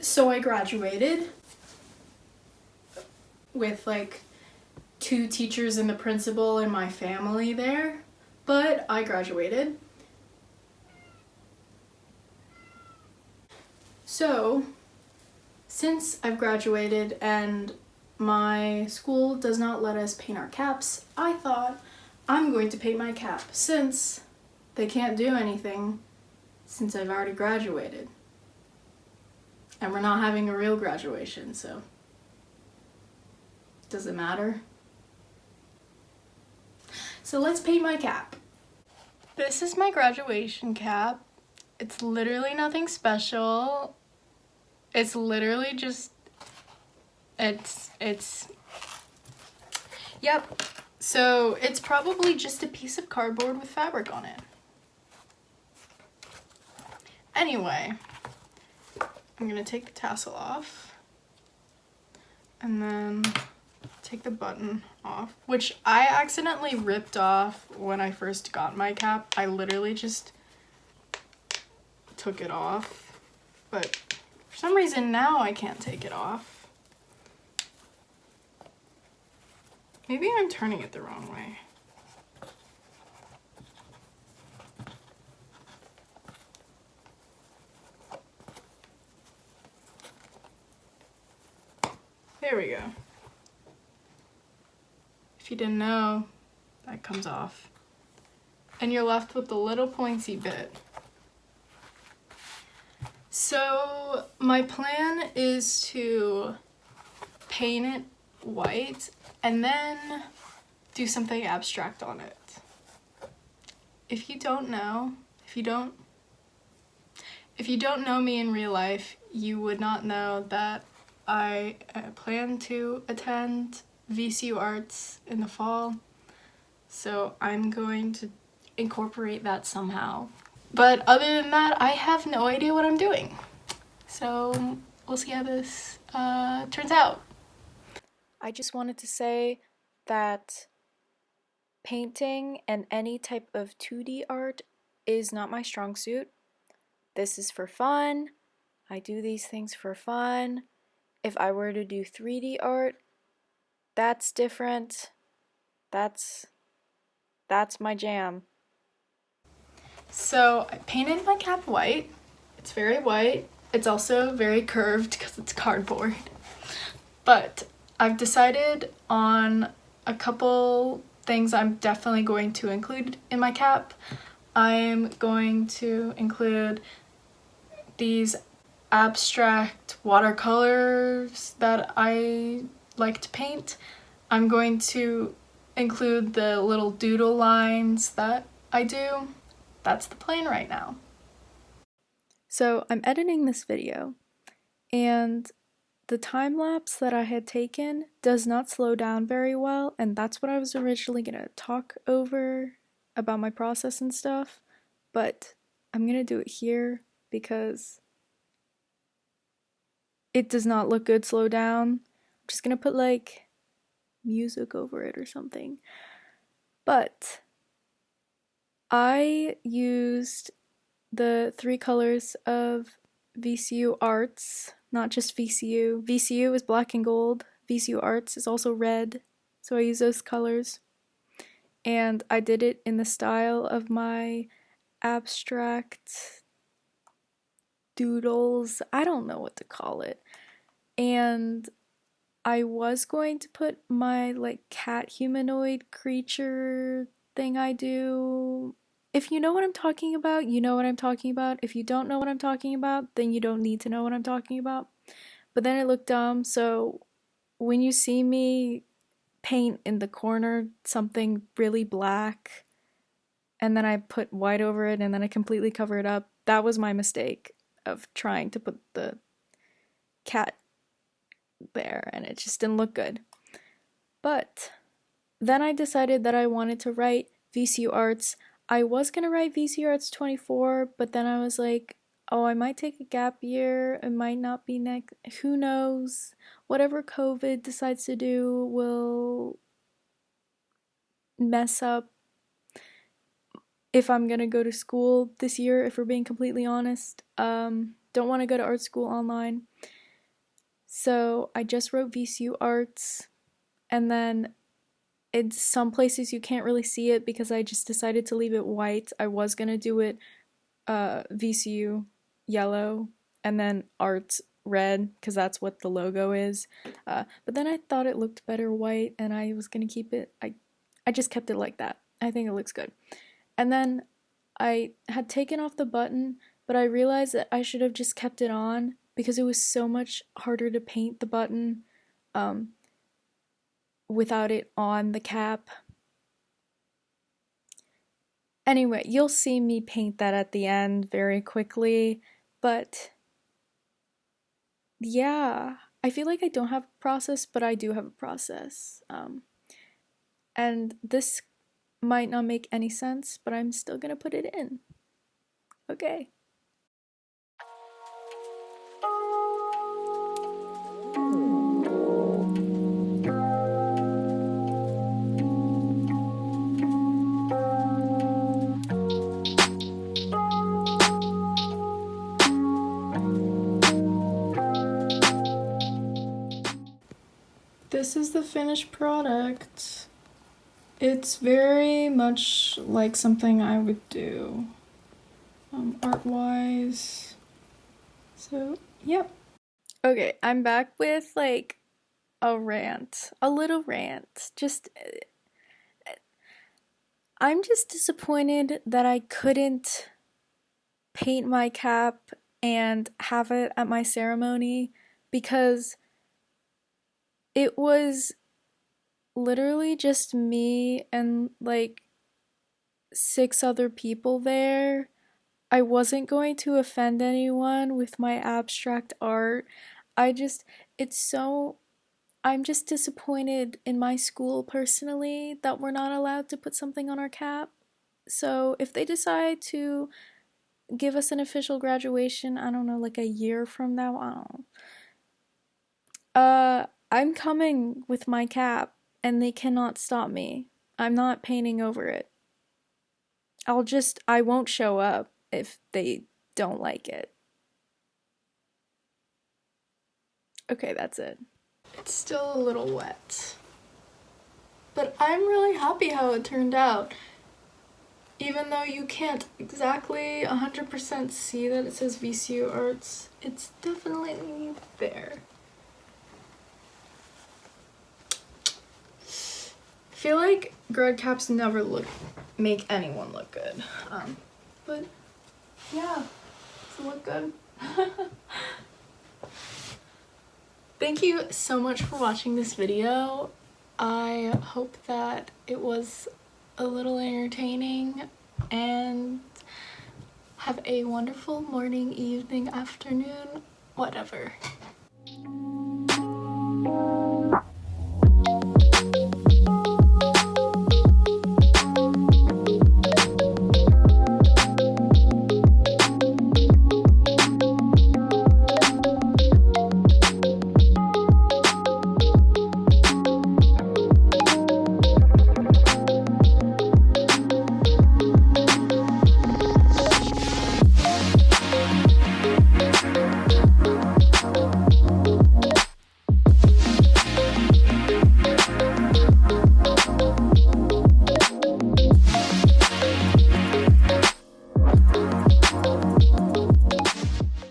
so I graduated with like two teachers and the principal and my family there, but I graduated. So, since I've graduated and my school does not let us paint our caps, I thought I'm going to paint my cap since they can't do anything since I've already graduated. And we're not having a real graduation, so does it matter? So let's paint my cap. This is my graduation cap. It's literally nothing special. It's literally just, it's, it's, yep. So it's probably just a piece of cardboard with fabric on it. Anyway, I'm gonna take the tassel off and then take the button off, which I accidentally ripped off when I first got my cap. I literally just took it off, but for some reason now I can't take it off. Maybe I'm turning it the wrong way. There we go. If you didn't know, that comes off. And you're left with the little pointy bit. So my plan is to paint it white and then do something abstract on it. If you don't know, if you don't if you don't know me in real life, you would not know that I uh, plan to attend VCU Arts in the fall, so I'm going to incorporate that somehow. But other than that, I have no idea what I'm doing. So we'll see how this uh, turns out. I just wanted to say that painting and any type of 2D art is not my strong suit. This is for fun. I do these things for fun. If I were to do 3D art, that's different. That's that's my jam. So I painted my cap white. It's very white. It's also very curved because it's cardboard. But I've decided on a couple things I'm definitely going to include in my cap. I'm going to include these abstract watercolors that I like to paint. I'm going to include the little doodle lines that I do. That's the plan right now. So I'm editing this video and the time lapse that I had taken does not slow down very well and that's what I was originally going to talk over about my process and stuff but I'm going to do it here because it does not look good slow down. Just gonna put like music over it or something. But I used the three colors of VCU Arts, not just VCU. VCU is black and gold, VCU Arts is also red, so I use those colors. And I did it in the style of my abstract doodles. I don't know what to call it. And I was going to put my like cat humanoid creature thing I do. If you know what I'm talking about, you know what I'm talking about. If you don't know what I'm talking about, then you don't need to know what I'm talking about. But then it looked dumb, so when you see me paint in the corner something really black and then I put white over it and then I completely cover it up, that was my mistake of trying to put the cat there and it just didn't look good. But then I decided that I wanted to write VCU Arts. I was gonna write VCU Arts 24, but then I was like, oh, I might take a gap year. It might not be next. Who knows? Whatever COVID decides to do will mess up if I'm gonna go to school this year, if we're being completely honest. Um, don't want to go to art school online. So I just wrote VCU Arts, and then in some places you can't really see it because I just decided to leave it white. I was gonna do it uh, VCU yellow and then Arts red because that's what the logo is. Uh, but then I thought it looked better white, and I was gonna keep it. I I just kept it like that. I think it looks good. And then I had taken off the button, but I realized that I should have just kept it on because it was so much harder to paint the button um, without it on the cap. Anyway, you'll see me paint that at the end very quickly, but yeah, I feel like I don't have a process, but I do have a process. Um, and this might not make any sense, but I'm still gonna put it in. Okay. This is the finished product. It's very much like something I would do um, art wise. So, yep. Okay, I'm back with like a rant, a little rant. Just uh, I'm just disappointed that I couldn't paint my cap and have it at my ceremony because it was literally just me and like six other people there. I wasn't going to offend anyone with my abstract art. I just, it's so, I'm just disappointed in my school personally that we're not allowed to put something on our cap. So if they decide to give us an official graduation, I don't know, like a year from now, I don't know. Uh, I'm coming with my cap and they cannot stop me. I'm not painting over it. I'll just, I won't show up if they don't like it. Okay, that's it. It's still a little wet. But I'm really happy how it turned out. Even though you can't exactly 100% see that it says VCU Arts, it's definitely there. Feel like grad caps never look make anyone look good. Um, but yeah, to look good. Thank you so much for watching this video. I hope that it was a little entertaining and have a wonderful morning, evening, afternoon, whatever.